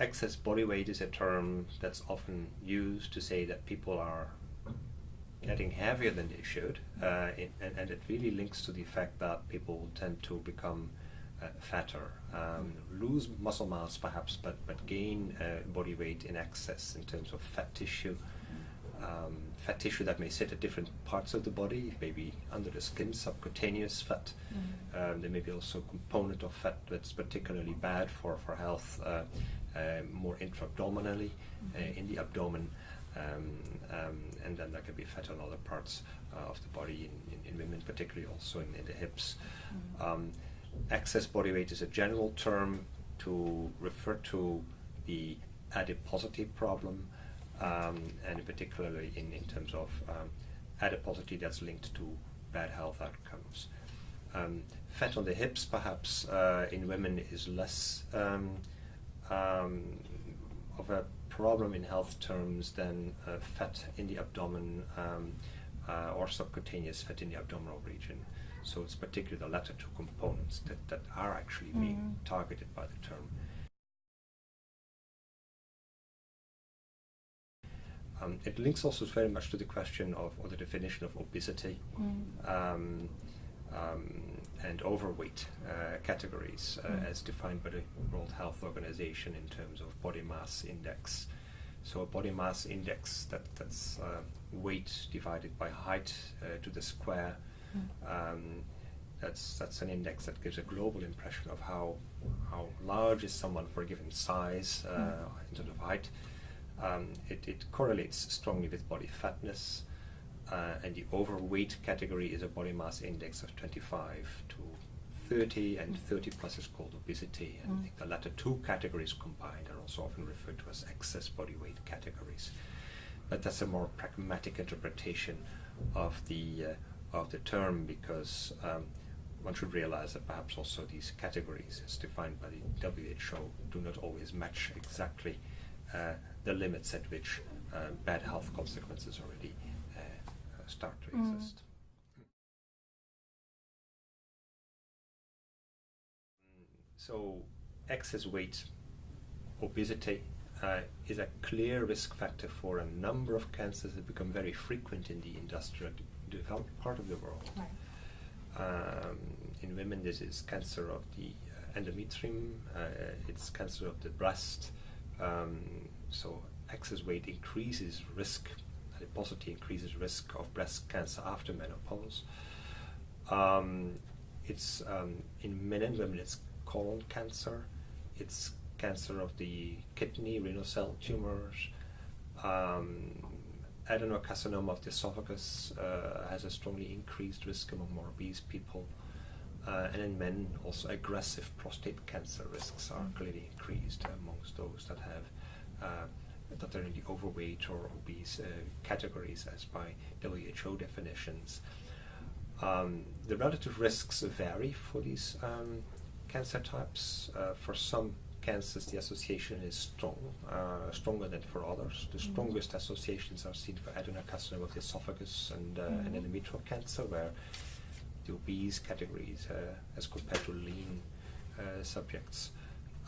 excess body weight is a term that's often used to say that people are getting heavier than they should, uh, it, and, and, it really links to the fact that people tend to become uh, fatter, um, lose muscle mass perhaps, but, but gain uh, body weight in excess in terms of fat tissue. Um, fat tissue that may sit at different parts of the body, maybe under the skin, subcutaneous fat. Mm-hmm. Um, there may be also a component of fat that's particularly bad for, for health, uh, more intra-abdominally, uh, mm-hmm. in the abdomen. Um, um, and then there can be fat on other parts uh, of the body in, in, in, women, particularly also in, in the hips. Mm-hmm. Um, excess body weight is a general term to refer to the adiposity problem, um, and particularly in, in terms of um, adiposity that's linked to bad health outcomes. Um, fat on the hips, perhaps uh, in women, is less um, of a problem in health terms than uh, fat in the abdomen um, uh, or subcutaneous fat in the abdominal region. So it's particularly the latter two components that, that are actually mm. being targeted by the term. Um, it links also very much to the question of, or the definition of obesity. Mm. Um, um, and overweight uh, categories uh, mm. as defined by the World Health Organization in terms of body mass index. So a body mass index that, that's uh, weight divided by height uh, to the square. Mm. Um, that's that's an index that gives a global impression of how how large is someone for a given size uh, mm. in terms of height. Um, it, it correlates strongly with body fatness, uh, and the overweight category is a body mass index of 25 to 30, and 30 plus is called obesity. And mm. I think the latter two categories combined are also often referred to as excess body weight categories. But that's a more pragmatic interpretation of the uh, of the term because um, one should realize that perhaps also these categories, as defined by the WHO, do not always match exactly uh, the limits at which uh, bad health consequences already start to mm. exist. So, excess weight, obesity, uh, is a clear risk factor for a number of cancers that become very frequent in the industrial developed part of the world. Right. Um, in women, this is cancer of the uh, endometrium, uh, it's cancer of the breast. Um, so, excess weight increases risk adiposity increases risk of breast cancer after menopause. Um, it's um, in men and women. It's colon cancer. It's cancer of the kidney, renal cell tumors. Um, adenocarcinoma of the esophagus uh, has a strongly increased risk among more obese people. Uh, and in men, also aggressive prostate cancer risks are clearly increased amongst those that have uh, that are in the overweight or obese uh, categories as by WHO definitions. Um, the relative risks vary for these um, cancer types. Uh, for some cancers, the association is strong, uh, stronger than for others. The mm-hmm. strongest associations are seen for adenocarcinoma of the esophagus and, uh, mm-hmm. and endometrial cancer, where the obese categories, uh, as compared to lean uh, subjects,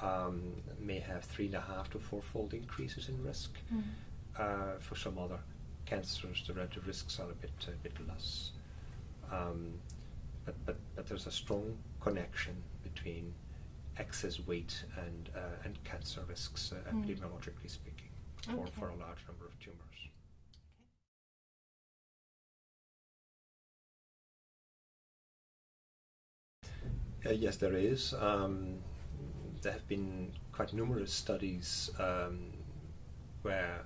um, may have three and a half to fourfold increases in risk. Mm. Uh, for some other cancers, the relative risks are a bit a bit less. Um, but, but but there's a strong connection between excess weight and uh, and cancer risks, uh, mm. epidemiologically speaking, for, okay. for a large number of tumors. Uh, yes, there is. Um, there have been quite numerous studies um, where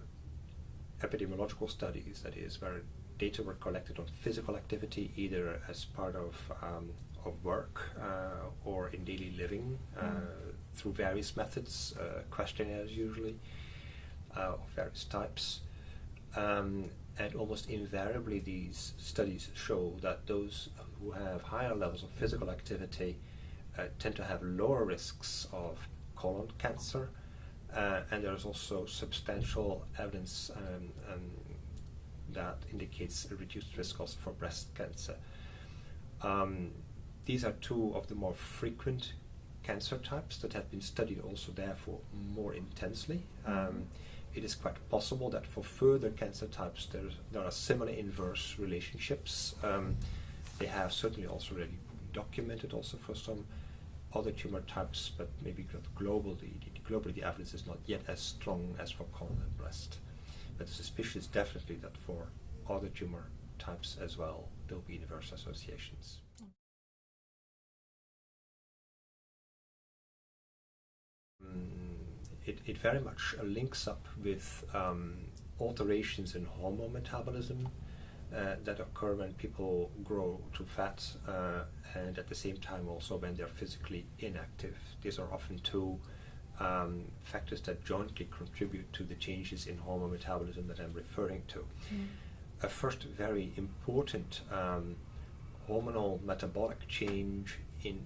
epidemiological studies, that is, where data were collected on physical activity either as part of, um, of work uh, or in daily living uh, mm. through various methods, uh, questionnaires usually, uh, of various types. Um, and almost invariably, these studies show that those who have higher levels of physical activity tend to have lower risks of colon cancer, uh, and there's also substantial evidence um, um, that indicates a reduced risk also for breast cancer. Um, these are two of the more frequent cancer types that have been studied also therefore more intensely. Um, it is quite possible that for further cancer types there, there are similar inverse relationships. Um, they have certainly also already documented also for some other tumor types, but maybe globally, globally the evidence is not yet as strong as for colon and breast. But the suspicion is definitely that for other tumor types as well, there will be inverse associations. Mm, it, it very much links up with um, alterations in hormone metabolism uh, that occur when people grow too fat uh, and at the same time also when they're physically inactive. These are often two um, factors that jointly contribute to the changes in hormone metabolism that I'm referring to. Mm. A first very important um, hormonal metabolic change in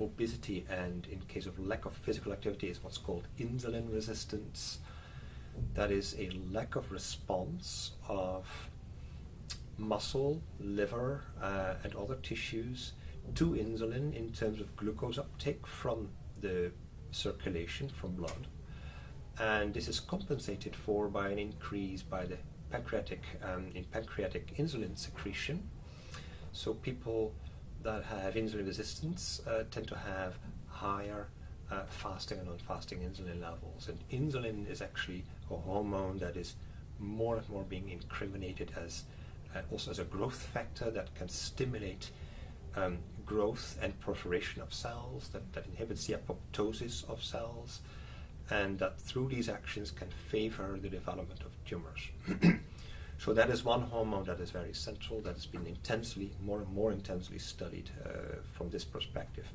obesity and in case of lack of physical activity is what's called insulin resistance. That is a lack of response of muscle, liver, uh, and other tissues to insulin in terms of glucose uptake from the circulation from blood. And this is compensated for by an increase by the pancreatic um, in pancreatic insulin secretion. So people that have insulin resistance uh, tend to have higher uh, fasting and non-fasting insulin levels. And insulin is actually a hormone that is more and more being incriminated as also as a growth factor that can stimulate um, growth and proliferation of cells, that, that inhibits the apoptosis of cells, and that through these actions can favor the development of tumors. so that is one hormone that is very central, that has been intensely, more and more intensely studied uh, from this perspective.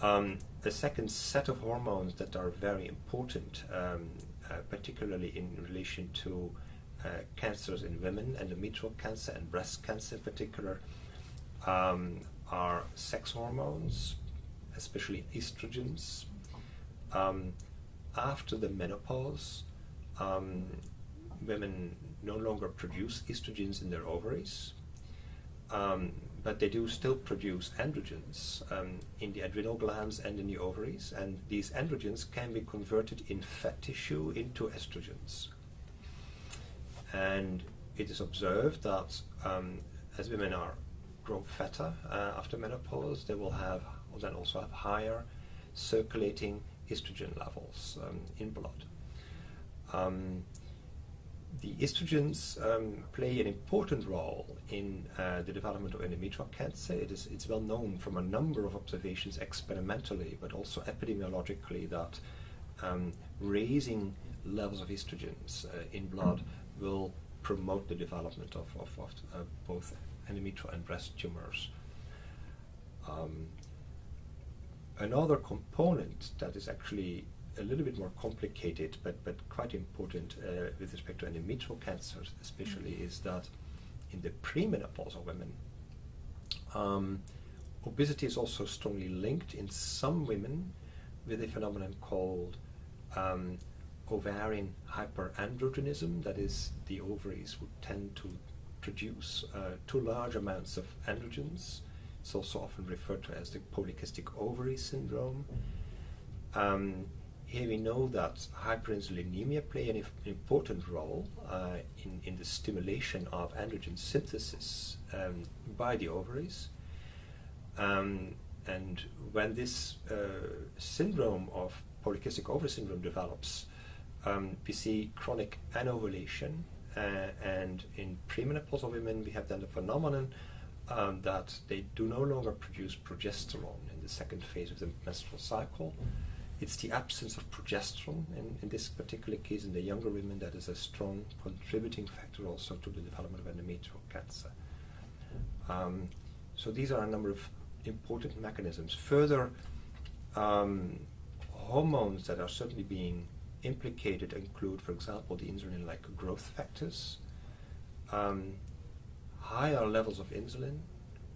Um, the second set of hormones that are very important, um, uh, particularly in relation to cancers in women, endometrial cancer and breast cancer in particular, um, are sex hormones, especially estrogens. Um, after the menopause, um, women no longer produce estrogens in their ovaries, um, but they do still produce androgens um, in the adrenal glands and in the ovaries, and these androgens can be converted in fat tissue into estrogens. And it is observed that um, as women are grow fatter uh, after menopause, they will have, then also have higher circulating estrogen levels um, in blood. Um, the estrogens um, play an important role in uh, the development of endometrial cancer. It is, it's well known from a number of observations experimentally, but also epidemiologically, that um, raising levels of estrogens uh, in blood will promote the development of, of, of uh, both endometrial and breast tumors. Um, another component that is actually a little bit more complicated but, but quite important uh, with respect to endometrial cancers especially mm -hmm. is that in the premenopausal women um, obesity is also strongly linked in some women with a phenomenon called um, ovarian hyperandrogenism that is the ovaries would tend to produce uh, too large amounts of androgens. It's also often referred to as the polycystic ovary syndrome. Um, here we know that hyperinsulinemia play an important role uh, in, in the stimulation of androgen synthesis um, by the ovaries. Um, and when this uh, syndrome of polycystic ovary syndrome develops, um, we see chronic anovulation uh, and in premenopausal women, we have then the phenomenon um, that they do no longer produce progesterone in the second phase of the menstrual cycle. It's the absence of progesterone in, in this particular case in the younger women that is a strong contributing factor also to the development of endometrial cancer. Um, so these are a number of important mechanisms. Further, um, hormones that are certainly being implicated include, for example, the insulin-like growth factors. Um, higher levels of insulin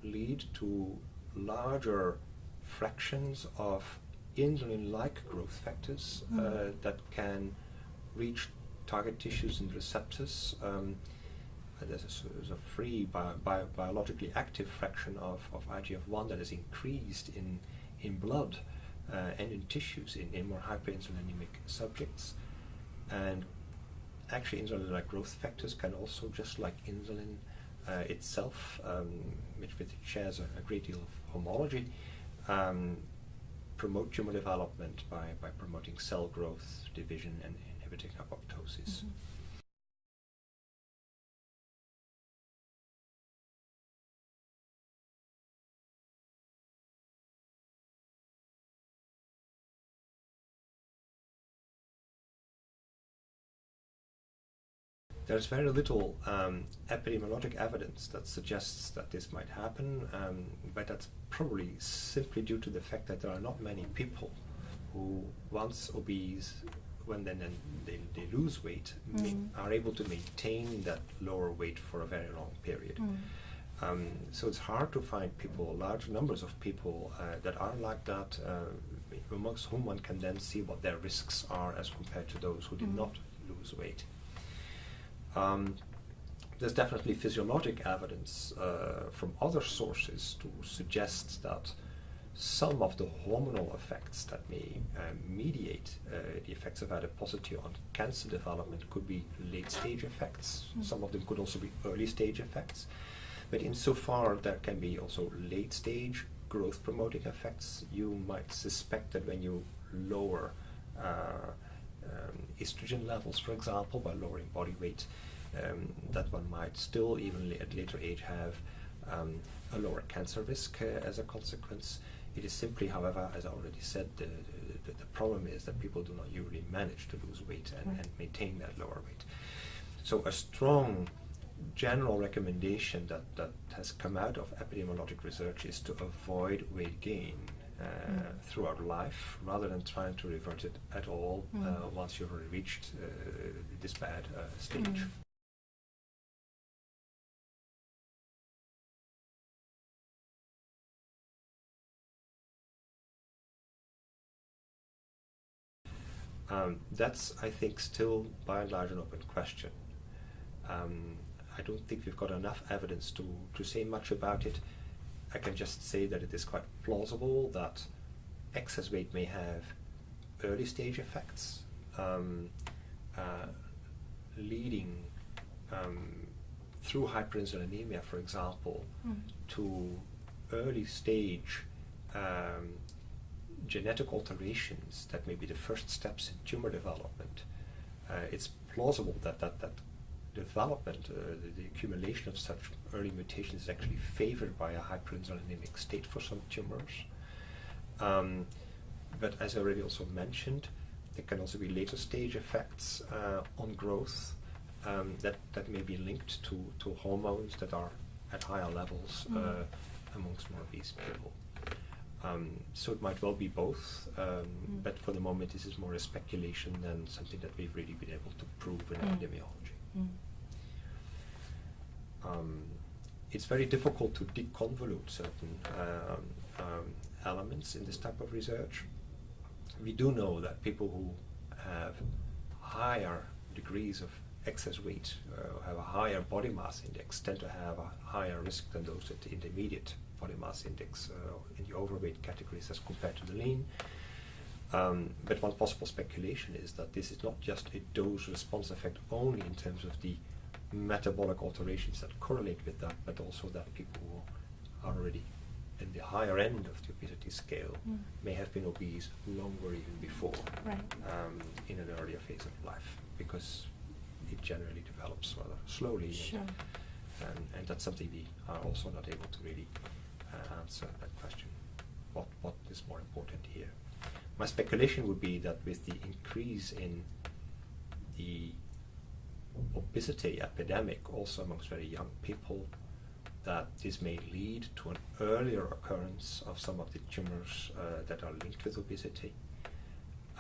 lead to larger fractions of insulin-like growth factors mm. uh, that can reach target tissues and receptors. Um, there's a, there's a free bio, bio, biologically active fraction of, of IGF-1 that is increased in, in blood and in tissues in, in more hyperinsulinemic subjects. And actually, insulin-like growth factors can also, just like insulin uh, itself, um, which, which shares a, a, great deal of homology, um, promote tumor development by, by promoting cell growth, division, and inhibiting apoptosis. Mm -hmm. There's very little um, epidemiologic evidence that suggests that this might happen, um, but that's probably simply due to the fact that there are not many people who, once obese, when then, then they, they lose weight, mm. are able to maintain that lower weight for a very long period. Mm. Um, so it's hard to find people, large numbers of people uh, that are like that, uh, amongst whom one can then see what their risks are as compared to those who did mm. not lose weight. Um, there's definitely physiologic evidence uh, from other sources to suggest that some of the hormonal effects that may uh, mediate uh, the effects of adiposity on cancer development could be late stage effects. Mm. Some of them could also be early stage effects. But insofar there can be also late stage growth promoting effects, you might suspect that when you lower uh, um, estrogen levels, for example, by lowering body weight, um, that one might still, even at later age, have um, a lower cancer risk uh, as a consequence. It is simply, however, as I already said, the, the, the, problem is that people do not usually manage to lose weight and, and maintain that lower weight. So a strong general recommendation that, that has come out of epidemiologic research is to avoid weight gain mm. throughout life rather than trying to revert it at all mm. uh, once you've reached uh, this bad uh, stage. Mm. Um, that's, I think, still by and large an open question. Um, I don't think we've got enough evidence to, to say much about it. I can just say that it is quite plausible that excess weight may have early stage effects, um, uh, leading um, through hyperinsulinemia, for example, mm. to early stage um, genetic alterations that may be the first steps in tumor development. Uh, it's plausible that that, that development, uh, the, the, accumulation of such early mutations is actually favored by a hyperinsulinemic state for some tumors. Um, but as I already also mentioned, there can also be later stage effects uh, on growth um, that, that may be linked to, to hormones that are at higher levels mm. uh, amongst more obese people. Um, so it might well be both, um, mm. but for the moment this is more a speculation than something that we've really been able to prove in mm. epidemiology. Mm. Um, it's very difficult to deconvolute certain um, um, elements in this type of research. We do know that people who have higher degrees of excess weight, uh, have a higher body mass index, tend to have a higher risk than those at the intermediate body mass index uh, in the overweight categories as compared to the lean. Um, but one possible speculation is that this is not just a dose response effect only in terms of the metabolic alterations that correlate with that, but also that people who are already in the higher end of the obesity scale mm. may have been obese longer even before right. um, in an earlier phase of life because it generally develops rather slowly. Sure. And, and, and, that's something we are also not able to really uh, answer that question. What, what is more important here? My speculation would be that with the increase in the obesity epidemic also amongst very young people, that this may lead to an earlier occurrence of some of the tumors uh, that are linked with obesity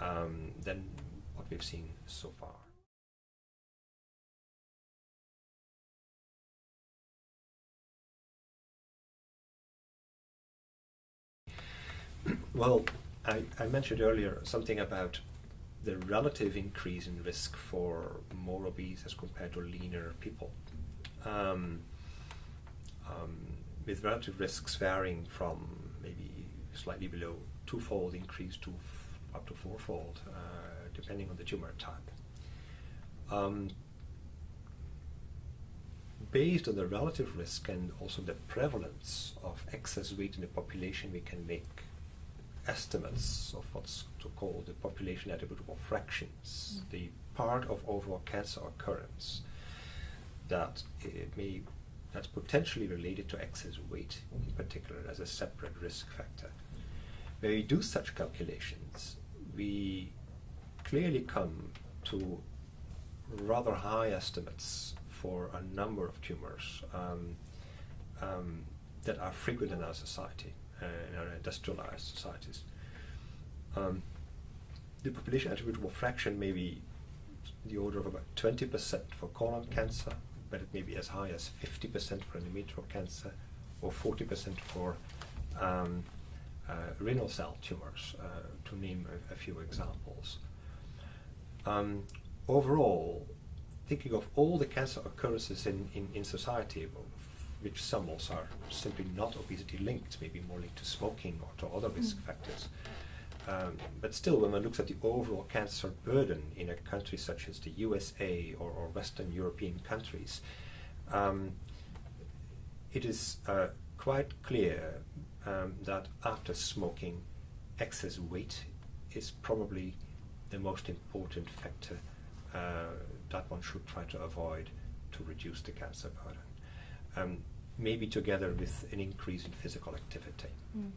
um, than what we've seen so far. Well, I, I mentioned earlier something about the relative increase in risk for more obese as compared to leaner people. Um, um, with relative risks varying from maybe slightly below twofold increase to up to fourfold, uh, depending on the tumor type. Um, based on the relative risk and also the prevalence of excess weight in the population, we can make estimates of what's to call the population attributable fractions, mm. the part of overall cancer occurrence that it may that's potentially related to excess weight in particular as a separate risk factor. When we do such calculations, we clearly come to rather high estimates for a number of tumors um, um, that are frequent in our society, in our industrialized societies. Um, the population attributable fraction may be the order of about 20% for colon cancer, but it may be as high as 50% for endometrial cancer or 40% for um, uh, renal cell tumors, uh, to name a, a few examples. Um, overall, thinking of all the cancer occurrences in, in, in society, which some also are simply not obesity linked, maybe more linked to smoking or to other risk mm. factors. Um, but still, when one looks at the overall cancer burden in a country such as the USA or, or Western European countries, um, it is uh, quite clear um, that after smoking, excess weight is probably the most important factor uh, that one should try to avoid to reduce the cancer burden. Um, maybe together with an increase in physical activity. Mm.